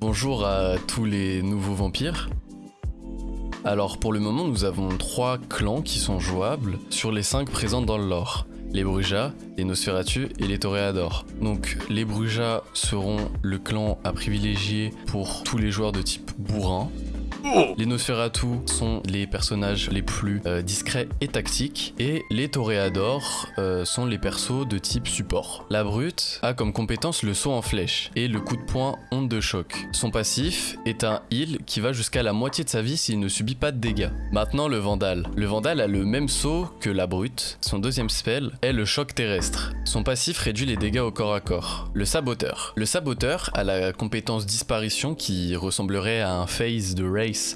Bonjour à tous les nouveaux vampires. Alors pour le moment nous avons trois clans qui sont jouables sur les cinq présents dans le lore. Les Brujas, les Nosferatu et les Toréadors. Donc les Brujas seront le clan à privilégier pour tous les joueurs de type bourrin. Les Nosferatu sont les personnages les plus euh, discrets et tactiques, et les Toréadors euh, sont les persos de type support. La brute a comme compétence le saut en flèche et le coup de poing onde de choc. Son passif est un heal qui va jusqu'à la moitié de sa vie s'il ne subit pas de dégâts. Maintenant le Vandal. Le Vandal a le même saut que la brute. Son deuxième spell est le choc terrestre. Son passif réduit les dégâts au corps à corps. Le Saboteur. Le Saboteur a la compétence disparition qui ressemblerait à un phase de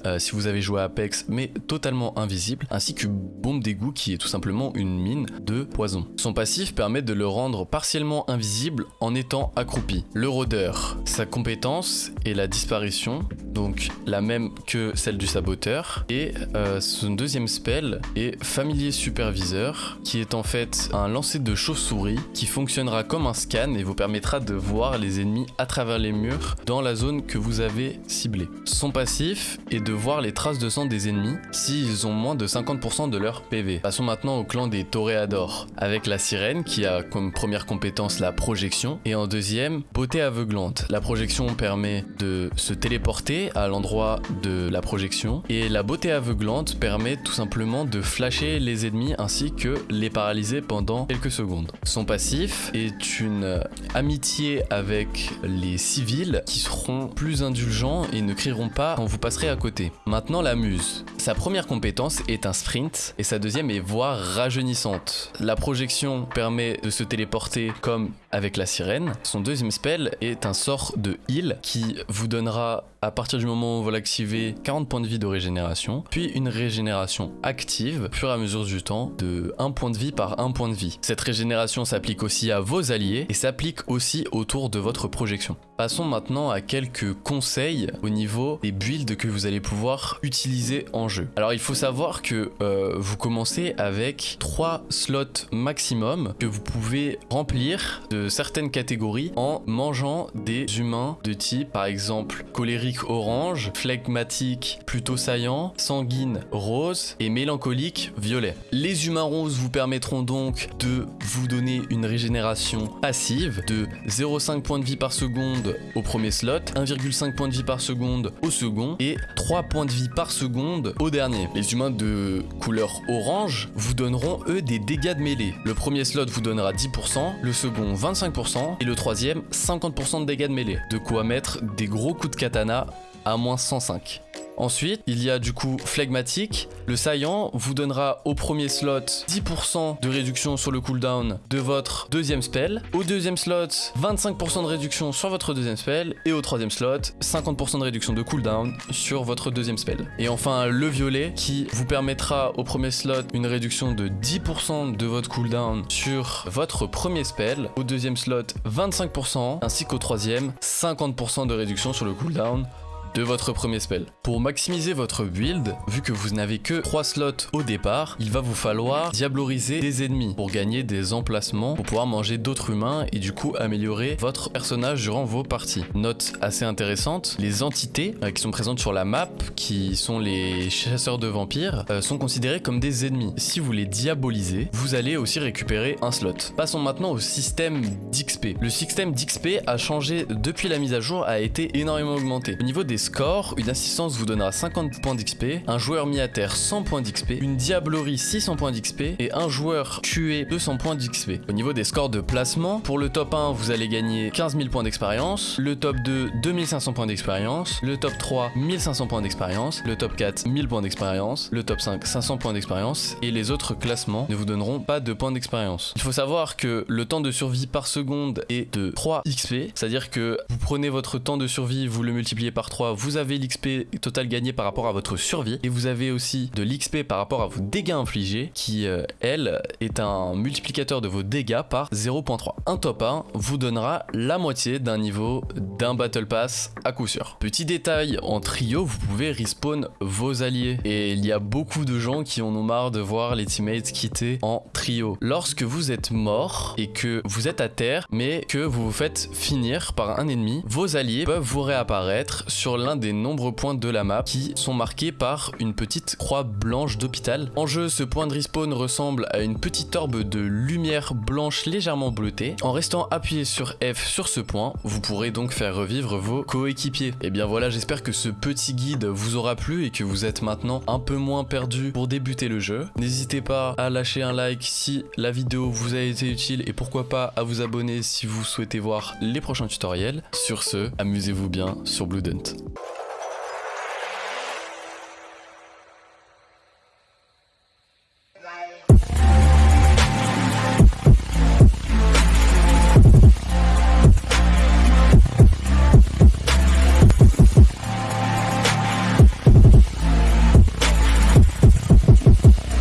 euh, si vous avez joué Apex, mais totalement invisible, ainsi que Bombe d'égout qui est tout simplement une mine de poison. Son passif permet de le rendre partiellement invisible en étant accroupi. Le rôdeur, sa compétence est la disparition, donc la même que celle du saboteur, et euh, son deuxième spell est familier superviseur, qui est en fait un lancer de chauve-souris qui fonctionnera comme un scan et vous permettra de voir les ennemis à travers les murs dans la zone que vous avez ciblée. Son passif et de voir les traces de sang des ennemis s'ils ont moins de 50% de leur PV. Passons maintenant au clan des Toréadors, avec la sirène qui a comme première compétence la projection, et en deuxième, beauté aveuglante. La projection permet de se téléporter à l'endroit de la projection, et la beauté aveuglante permet tout simplement de flasher les ennemis ainsi que les paralyser pendant quelques secondes. Son passif est une amitié avec les civils qui seront plus indulgents et ne crieront pas quand vous passerez à côté. Maintenant la muse. Sa première compétence est un sprint et sa deuxième est voix rajeunissante. La projection permet de se téléporter comme avec la sirène. Son deuxième spell est un sort de heal qui vous donnera à partir du moment où vous l'activez 40 points de vie de régénération, puis une régénération active au fur et à mesure du temps de 1 point de vie par 1 point de vie. Cette régénération s'applique aussi à vos alliés et s'applique aussi autour de votre projection. Passons maintenant à quelques conseils au niveau des builds que vous allez pouvoir utiliser en jeu. Alors il faut savoir que euh, vous commencez avec 3 slots maximum que vous pouvez remplir de certaines catégories en mangeant des humains de type par exemple colérique orange, phlegmatique plutôt saillant, sanguine rose et mélancolique violet. Les humains roses vous permettront donc de vous donner une régénération passive de 0,5 points de vie par seconde au premier slot, 1,5 points de vie par seconde au second et 3 points de vie par seconde au dernier. Les humains de couleur orange vous donneront eux des dégâts de mêlée. Le premier slot vous donnera 10%, le second 25% et le troisième 50% de dégâts de mêlée. De quoi mettre des gros coups de katana à moins 105. Ensuite, il y a du coup flegmatique. Le saillant vous donnera au premier slot 10% de réduction sur le cooldown de votre deuxième spell. Au deuxième slot, 25% de réduction sur votre deuxième spell. Et au troisième slot, 50% de réduction de cooldown sur votre deuxième spell. Et enfin, le violet qui vous permettra au premier slot une réduction de 10% de votre cooldown sur votre premier spell. Au deuxième slot, 25% ainsi qu'au troisième, 50% de réduction sur le cooldown de votre premier spell. Pour maximiser votre build, vu que vous n'avez que 3 slots au départ, il va vous falloir diabloriser des ennemis pour gagner des emplacements, pour pouvoir manger d'autres humains et du coup améliorer votre personnage durant vos parties. Note assez intéressante, les entités euh, qui sont présentes sur la map, qui sont les chasseurs de vampires, euh, sont considérés comme des ennemis. Si vous les diabolisez, vous allez aussi récupérer un slot. Passons maintenant au système d'XP. Le système d'XP a changé depuis la mise à jour, a été énormément augmenté. Au niveau des score, une assistance vous donnera 50 points d'XP, un joueur mis à terre 100 points d'XP, une diablerie 600 points d'XP et un joueur tué 200 points d'XP. Au niveau des scores de placement, pour le top 1 vous allez gagner 15 000 points d'expérience, le top 2 2500 points d'expérience, le top 3 1500 points d'expérience, le top 4 1000 points d'expérience, le top 5 500 points d'expérience et les autres classements ne vous donneront pas de points d'expérience. Il faut savoir que le temps de survie par seconde est de 3 XP, c'est-à-dire que vous prenez votre temps de survie, vous le multipliez par 3, vous avez l'XP total gagné par rapport à votre survie et vous avez aussi de l'XP par rapport à vos dégâts infligés qui, euh, elle, est un multiplicateur de vos dégâts par 0.3. Un top 1 vous donnera la moitié d'un niveau d'un Battle Pass à coup sûr. Petit détail, en trio, vous pouvez respawn vos alliés et il y a beaucoup de gens qui en ont marre de voir les teammates quitter en trio. Lorsque vous êtes mort et que vous êtes à terre mais que vous vous faites finir par un ennemi, vos alliés peuvent vous réapparaître sur l'un des nombreux points de la map qui sont marqués par une petite croix blanche d'hôpital. En jeu, ce point de respawn ressemble à une petite orbe de lumière blanche légèrement bleutée. En restant appuyé sur F sur ce point, vous pourrez donc faire revivre vos coéquipiers. Et eh bien voilà, j'espère que ce petit guide vous aura plu et que vous êtes maintenant un peu moins perdu pour débuter le jeu. N'hésitez pas à lâcher un like si la vidéo vous a été utile et pourquoi pas à vous abonner si vous souhaitez voir les prochains tutoriels. Sur ce, amusez-vous bien sur Blood Hunt.